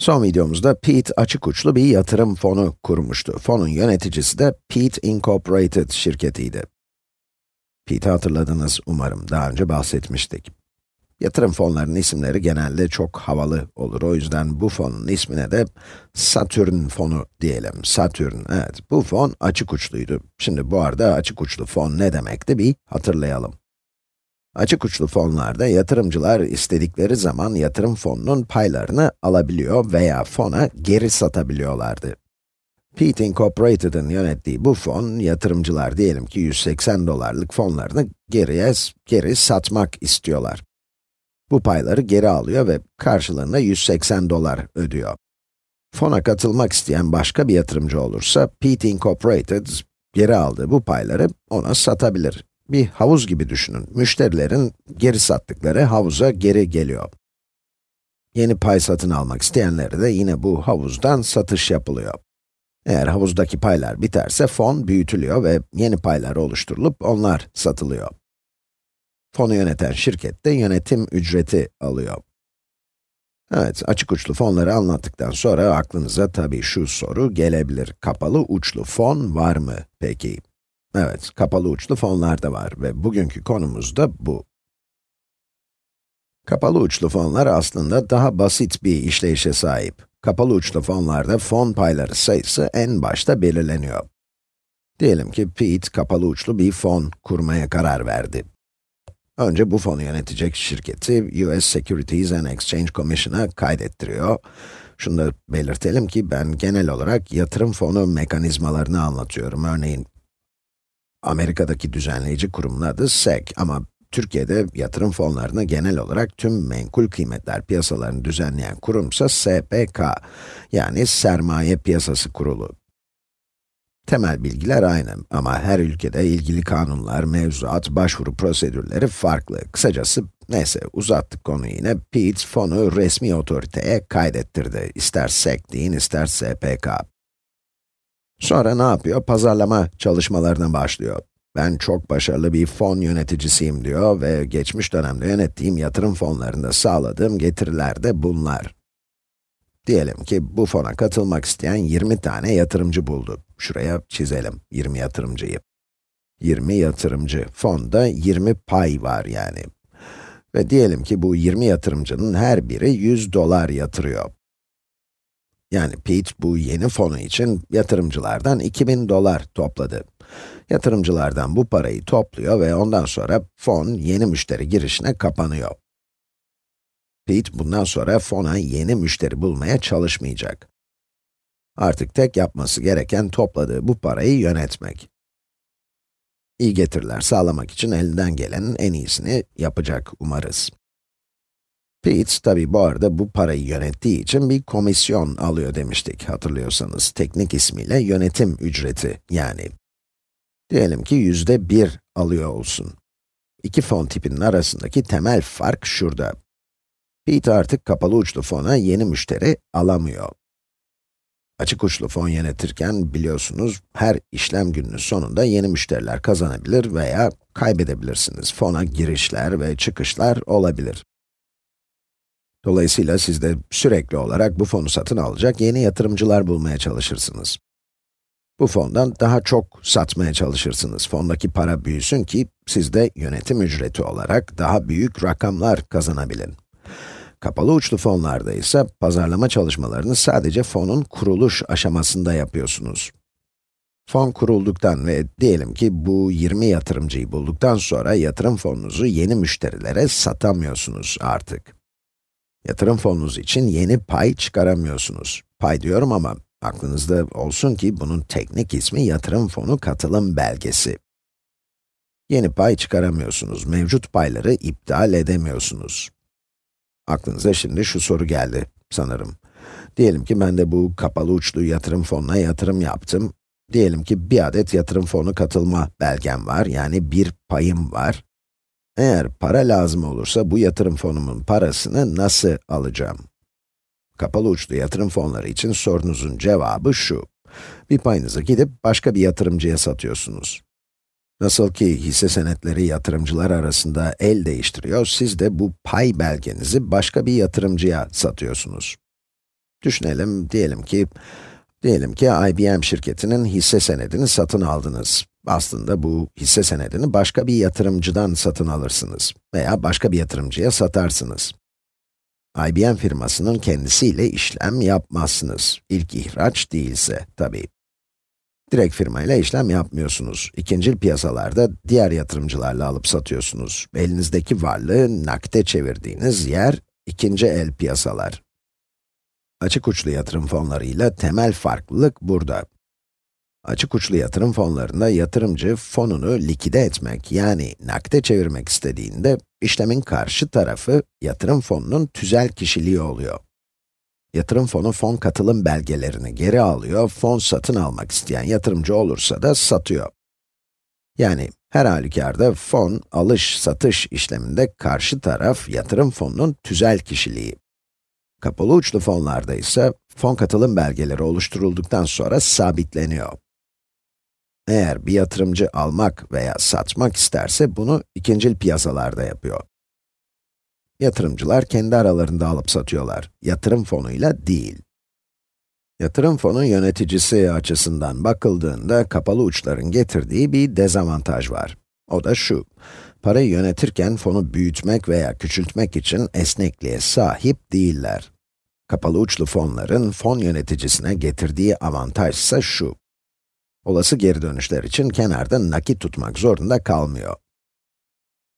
Son videomuzda Pete açık uçlu bir yatırım fonu kurmuştu. Fonun yöneticisi de Pete Incorporated şirketiydi. Pete'i hatırladınız umarım, daha önce bahsetmiştik. Yatırım fonlarının isimleri genelde çok havalı olur. O yüzden bu fonun ismine de Saturn fonu diyelim. Saturn, evet. Bu fon açık uçluydu. Şimdi bu arada açık uçlu fon ne demekti bir hatırlayalım. Açık uçlu fonlarda yatırımcılar istedikleri zaman yatırım fonunun paylarını alabiliyor veya fona geri satabiliyorlardı. Pete Incorporated'ın yönettiği bu fon, yatırımcılar diyelim ki 180 dolarlık fonlarını geriye, geri satmak istiyorlar. Bu payları geri alıyor ve karşılığında 180 dolar ödüyor. Fona katılmak isteyen başka bir yatırımcı olursa, Pete Incorporated geri aldığı bu payları ona satabilir bir havuz gibi düşünün. Müşterilerin geri sattıkları havuza geri geliyor. Yeni pay satın almak isteyenlere de yine bu havuzdan satış yapılıyor. Eğer havuzdaki paylar biterse fon büyütülüyor ve yeni paylar oluşturulup onlar satılıyor. Fonu yöneten şirket de yönetim ücreti alıyor. Evet, açık uçlu fonları anlattıktan sonra aklınıza tabii şu soru gelebilir. Kapalı uçlu fon var mı peki? Evet, kapalı uçlu fonlar da var ve bugünkü konumuz da bu. Kapalı uçlu fonlar aslında daha basit bir işleyişe sahip. Kapalı uçlu fonlarda fon payları sayısı en başta belirleniyor. Diyelim ki Pete kapalı uçlu bir fon kurmaya karar verdi. Önce bu fonu yönetecek şirketi US Securities and Exchange Commission'a kaydettiriyor. Şunu da belirtelim ki ben genel olarak yatırım fonu mekanizmalarını anlatıyorum. Örneğin Amerika'daki düzenleyici kurumun adı SEC ama Türkiye'de yatırım fonlarını genel olarak tüm menkul kıymetler piyasalarını düzenleyen kurumsa SPK, yani Sermaye Piyasası Kurulu. Temel bilgiler aynı ama her ülkede ilgili kanunlar, mevzuat, başvuru prosedürleri farklı. Kısacası, neyse uzattık konuyu yine, Pete fonu resmi otoriteye kaydettirdi. İster SEC deyin, ister SPK. Sonra ne yapıyor? Pazarlama çalışmalarına başlıyor. Ben çok başarılı bir fon yöneticisiyim diyor ve geçmiş dönemde yönettiğim yatırım fonlarında sağladığım getiriler de bunlar. Diyelim ki bu fona katılmak isteyen 20 tane yatırımcı buldu. Şuraya çizelim 20 yatırımcıyı. 20 yatırımcı, fonda 20 pay var yani. Ve diyelim ki bu 20 yatırımcının her biri 100 dolar yatırıyor. Yani Pete bu yeni fonu için yatırımcılardan 2000 dolar topladı. Yatırımcılardan bu parayı topluyor ve ondan sonra fon yeni müşteri girişine kapanıyor. Pete bundan sonra fona yeni müşteri bulmaya çalışmayacak. Artık tek yapması gereken topladığı bu parayı yönetmek. İyi getiriler sağlamak için elinden gelenin en iyisini yapacak umarız. Pete, tabi bu arada bu parayı yönettiği için bir komisyon alıyor demiştik, hatırlıyorsanız. Teknik ismiyle yönetim ücreti, yani. Diyelim ki yüzde bir alıyor olsun. İki fon tipinin arasındaki temel fark şurada. Pete artık kapalı uçlu fona yeni müşteri alamıyor. Açık uçlu fon yönetirken biliyorsunuz her işlem gününün sonunda yeni müşteriler kazanabilir veya kaybedebilirsiniz. Fona girişler ve çıkışlar olabilir. Dolayısıyla siz de sürekli olarak bu fonu satın alacak yeni yatırımcılar bulmaya çalışırsınız. Bu fondan daha çok satmaya çalışırsınız. Fondaki para büyüsün ki siz de yönetim ücreti olarak daha büyük rakamlar kazanabilin. Kapalı uçlu fonlarda ise pazarlama çalışmalarını sadece fonun kuruluş aşamasında yapıyorsunuz. Fon kurulduktan ve diyelim ki bu 20 yatırımcıyı bulduktan sonra yatırım fonunuzu yeni müşterilere satamıyorsunuz artık. Yatırım fonunuz için yeni pay çıkaramıyorsunuz. Pay diyorum ama aklınızda olsun ki bunun teknik ismi yatırım fonu katılım belgesi. Yeni pay çıkaramıyorsunuz, mevcut payları iptal edemiyorsunuz. Aklınıza şimdi şu soru geldi sanırım. Diyelim ki ben de bu kapalı uçlu yatırım fonuna yatırım yaptım. Diyelim ki bir adet yatırım fonu katılma belgem var, yani bir payım var. Eğer para lazım olursa bu yatırım fonumun parasını nasıl alacağım? Kapalı uçlu yatırım fonları için sorunuzun cevabı şu. Bir payınızı gidip başka bir yatırımcıya satıyorsunuz. Nasıl ki hisse senetleri yatırımcılar arasında el değiştiriyor, siz de bu pay belgenizi başka bir yatırımcıya satıyorsunuz. Düşünelim, diyelim ki, diyelim ki IBM şirketinin hisse senedini satın aldınız. Aslında bu hisse senedini başka bir yatırımcıdan satın alırsınız veya başka bir yatırımcıya satarsınız. IBM firmasının kendisiyle işlem yapmazsınız. İlk ihraç değilse tabii. Direkt firmayla işlem yapmıyorsunuz. İkincil piyasalarda diğer yatırımcılarla alıp satıyorsunuz. Elinizdeki varlığı nakde çevirdiğiniz yer ikinci el piyasalar. Açık uçlu yatırım fonlarıyla temel farklılık burada. Açık uçlu yatırım fonlarında yatırımcı fonunu likide etmek yani nakde çevirmek istediğinde işlemin karşı tarafı yatırım fonunun tüzel kişiliği oluyor. Yatırım fonu fon katılım belgelerini geri alıyor, fon satın almak isteyen yatırımcı olursa da satıyor. Yani her halükarda fon alış-satış işleminde karşı taraf yatırım fonunun tüzel kişiliği. Kapalı uçlu fonlarda ise fon katılım belgeleri oluşturulduktan sonra sabitleniyor. Eğer bir yatırımcı almak veya satmak isterse bunu ikincil piyasalarda yapıyor. Yatırımcılar kendi aralarında alıp satıyorlar, yatırım fonuyla değil. Yatırım fonu yöneticisi açısından bakıldığında kapalı uçların getirdiği bir dezavantaj var. O da şu, parayı yönetirken fonu büyütmek veya küçültmek için esnekliğe sahip değiller. Kapalı uçlu fonların fon yöneticisine getirdiği avantaj ise şu, olası geri dönüşler için kenarda nakit tutmak zorunda kalmıyor.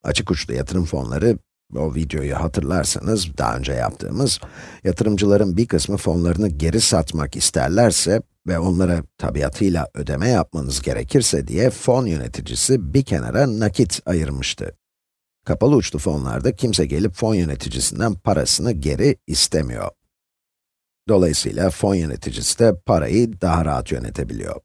Açık uçlu yatırım fonları, o videoyu hatırlarsanız, daha önce yaptığımız, yatırımcıların bir kısmı fonlarını geri satmak isterlerse ve onlara tabiatıyla ödeme yapmanız gerekirse diye fon yöneticisi bir kenara nakit ayırmıştı. Kapalı uçlu fonlarda kimse gelip fon yöneticisinden parasını geri istemiyor. Dolayısıyla fon yöneticisi de parayı daha rahat yönetebiliyor.